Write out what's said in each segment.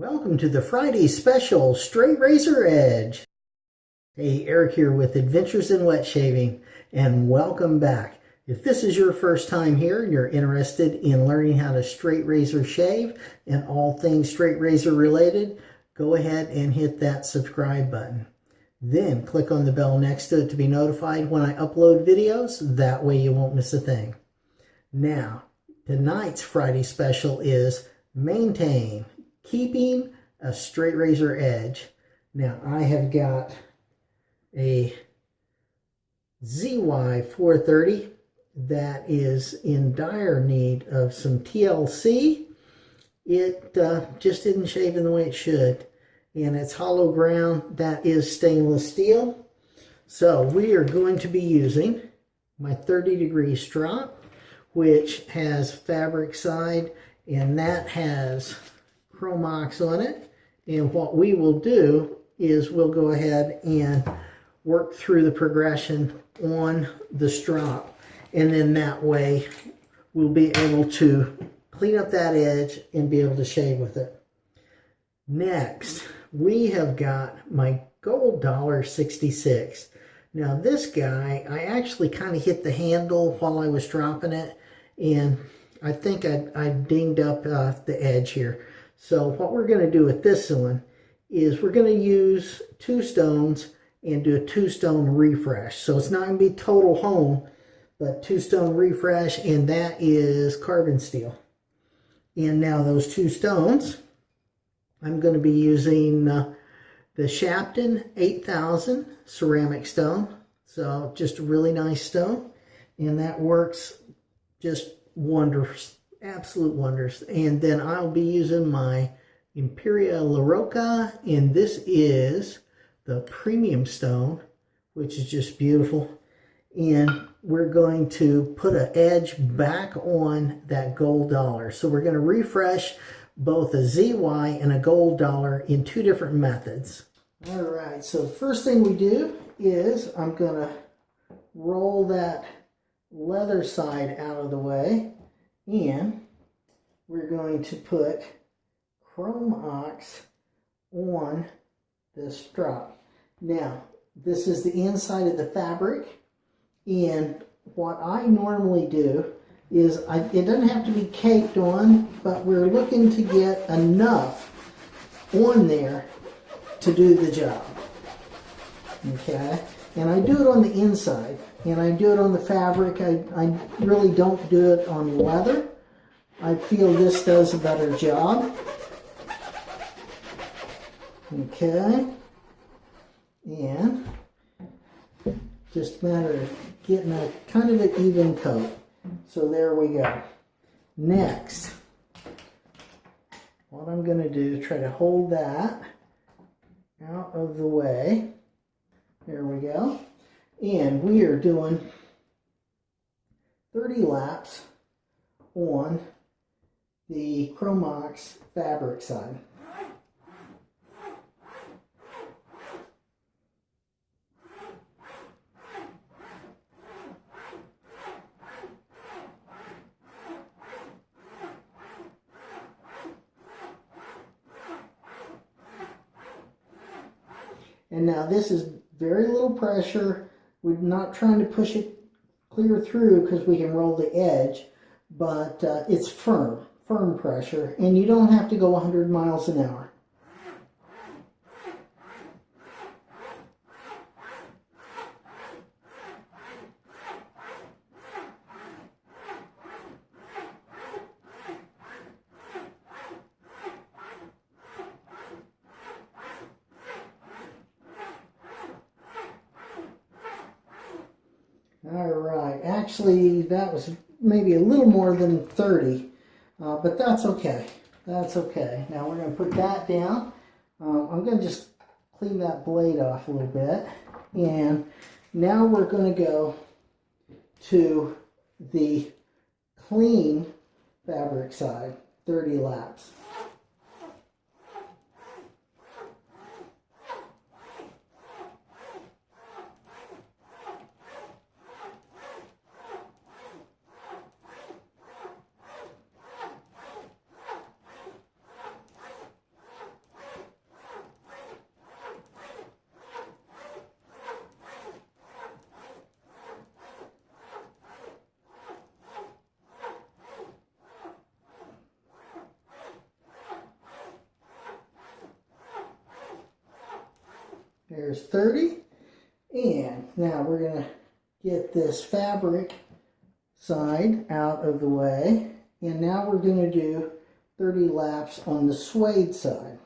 Welcome to the Friday special Straight Razor Edge. Hey, Eric here with Adventures in Wet Shaving, and welcome back. If this is your first time here and you're interested in learning how to straight razor shave and all things straight razor related, go ahead and hit that subscribe button. Then click on the bell next to it to be notified when I upload videos. That way you won't miss a thing. Now, tonight's Friday special is Maintain keeping a straight razor edge. Now I have got a ZY430 that is in dire need of some TLC. It uh, just didn't shave in the way it should. And it's hollow ground. That is stainless steel. So we are going to be using my 30 degree strop, which has fabric side, and that has Cromox on it. And what we will do is we'll go ahead and work through the progression on the strop. And then that way we'll be able to clean up that edge and be able to shave with it. Next, we have got my gold dollar 66. Now this guy, I actually kind of hit the handle while I was dropping it and I think I, I dinged up uh, the edge here. So what we're going to do with this one is we're going to use two stones and do a two stone refresh. So it's not going to be total hone, but two stone refresh, and that is carbon steel. And now those two stones, I'm going to be using uh, the Shapton 8000 ceramic stone. So just a really nice stone. And that works just wonders absolute wonders. And then I'll be using my Imperia La Roca, and this is the premium stone, which is just beautiful. And we're going to put an edge back on that gold dollar. So we're going to refresh both a ZY and a gold dollar in two different methods. All right, so first thing we do is I'm going to roll that leather side out of the way and we're going to put Chrome Ox on this strap. Now, this is the inside of the fabric, and what I normally do is, I, it doesn't have to be caked on, but we're looking to get enough on there to do the job. Okay? And I do it on the inside and I do it on the fabric. I, I really don't do it on leather. I feel this does a better job. Okay. And just a matter of getting a kind of an even coat. So there we go. Next, what I'm going to do is try to hold that out of the way. There we go. And we are doing 30 laps on the Chromox fabric side. And now this is very little pressure we're not trying to push it clear through because we can roll the edge, but uh, it's firm, firm pressure, and you don't have to go 100 miles an hour. All right, actually that was maybe a little more than 30, uh, but that's okay. That's okay. Now we're going to put that down. Um, I'm going to just clean that blade off a little bit. And now we're going to go to the clean fabric side, 30 laps. There's 30. And now we're going to get this fabric side out of the way. And now we're going to do 30 laps on the suede side.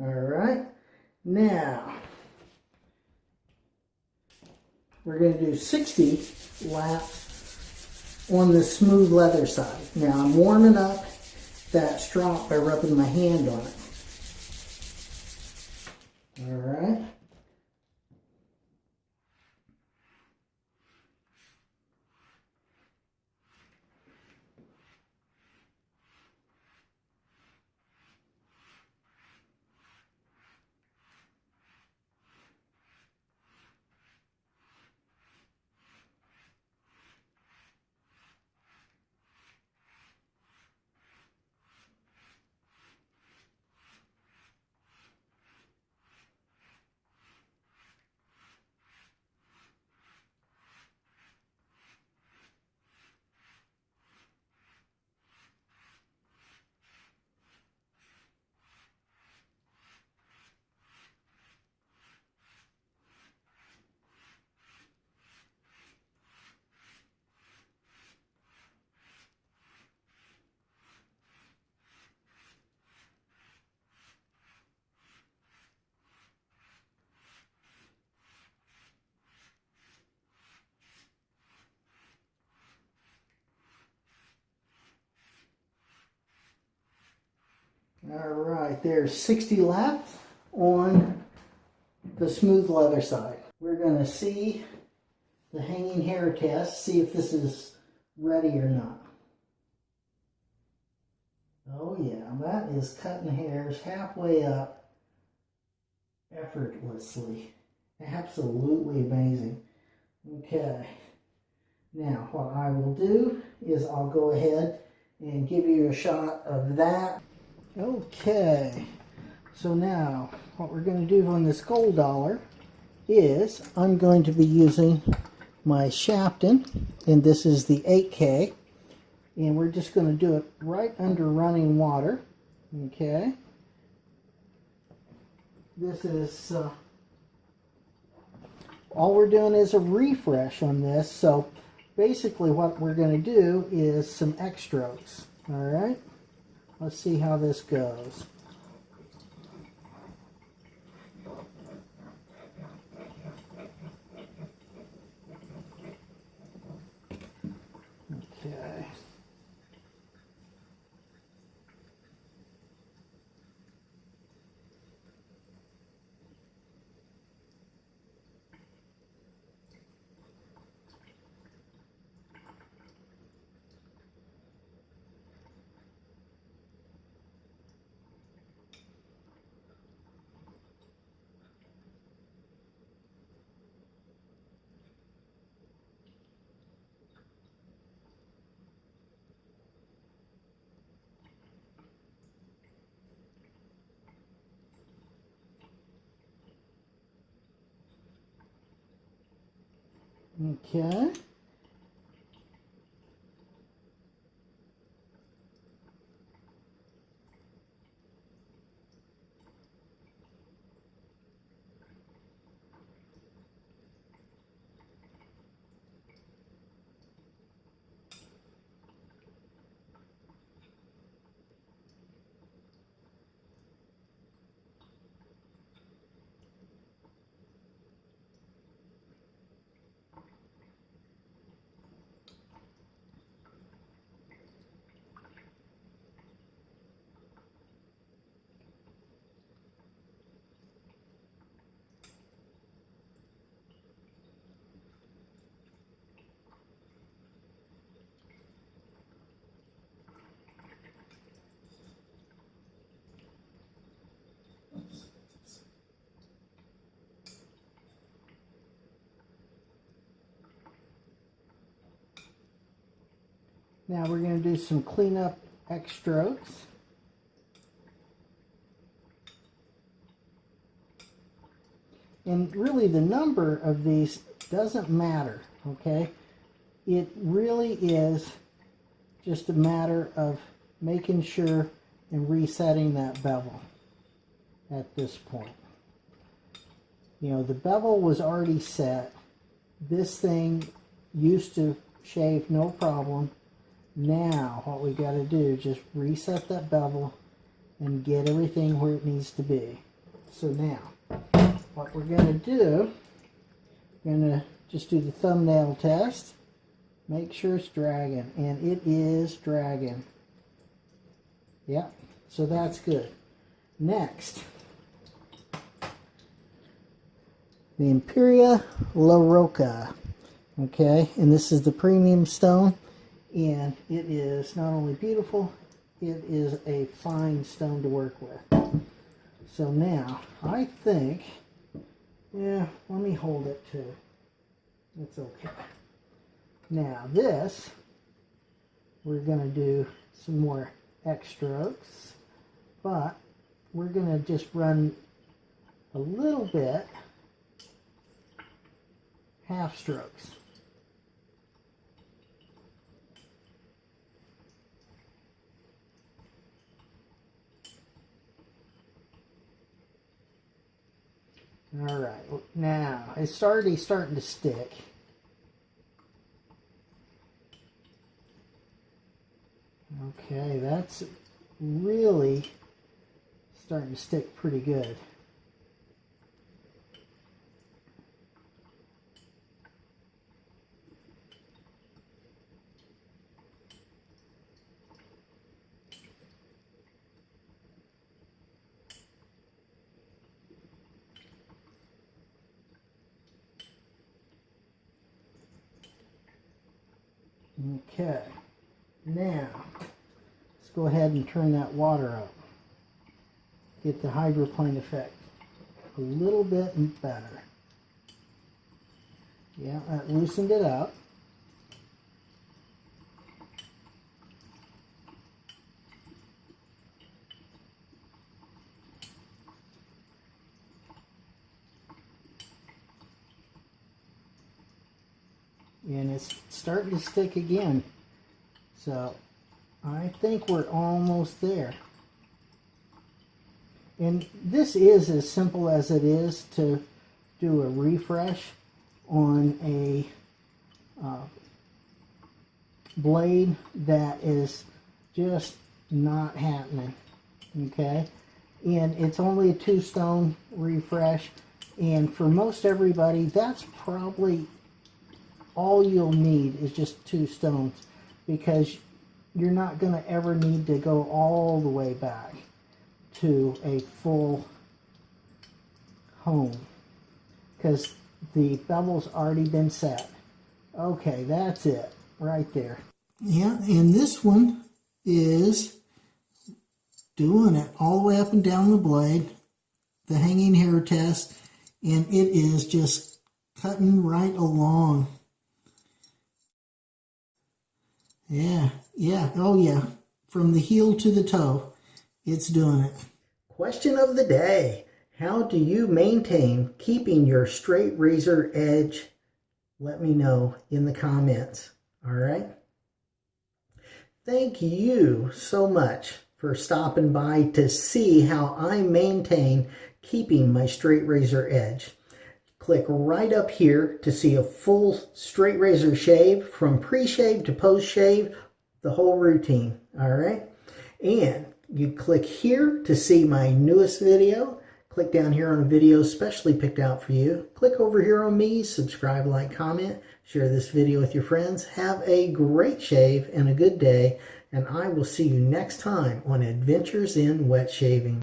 All right, now we're going to do 60 laps on the smooth leather side. Now I'm warming up that strop by rubbing my hand on it. All right. All right, there's 60 left on the smooth leather side. We're to see the hanging hair test, see if this is ready or not. Oh yeah, that is cutting hairs halfway up effortlessly. Absolutely amazing. Okay. Now, what I will do is I'll go ahead and give you a shot of that. Okay, so now what we're going to do on this gold dollar is I'm going to be using my Shapton, and this is the 8K, and we're just going to do it right under running water, okay? This is, uh, all we're doing is a refresh on this, so basically what we're going to do is some X strokes, all right? Let's see how this goes. Okay. Okay. Now we're going to do some cleanup strokes. And really the number of these doesn't matter, okay? It really is just a matter of making sure and resetting that bevel at this point. You know, the bevel was already set. This thing used to shave no problem. Now, what we got to do is just reset that bevel and get everything where it needs to be. So now, what we're going to do, we're going to just do the thumbnail test. Make sure it's dragging, and it is dragging. Yep, so that's good. Next, the Imperia La Roca. Okay, and this is the premium stone, and it is not only beautiful, it is a fine stone to work with. So now, I think, yeah, let me hold it too. It's okay. Now this, we're going to do some more X strokes, but we're going to just run a little bit half strokes. All right, now it's already starting to stick. Okay, that's really starting to stick pretty good. Okay, now let's go ahead and turn that water up. Get the hydroplane effect a little bit better. Yeah, that loosened it up. And it's starting to stick again. So I think we're almost there. And this is as simple as it is to do a refresh on a uh, blade that is just not happening okay? And it's only a two stone refresh and for most everybody that's probably all you'll need is just two stones because you're not going to ever need to go all the way back to a full hone because the bevel's already been set. Okay, that's it right there. Yeah, and this one is doing it all the way up and down the blade, the hanging hair test, and it is just cutting right along. Yeah, yeah, oh yeah. From the heel to the toe, it's doing it. Question of the day. How do you maintain keeping your straight razor edge? Let me know in the comments. All right. Thank you so much for stopping by to see how I maintain keeping my straight razor edge. Click right up here to see a full straight razor shave from pre-shave to post-shave, the whole routine, all right? And you click here to see my newest video. Click down here on a video specially picked out for you. Click over here on me, subscribe, like, comment, share this video with your friends. Have a great shave and a good day, and I will see you next time on Adventures in Wet Shaving.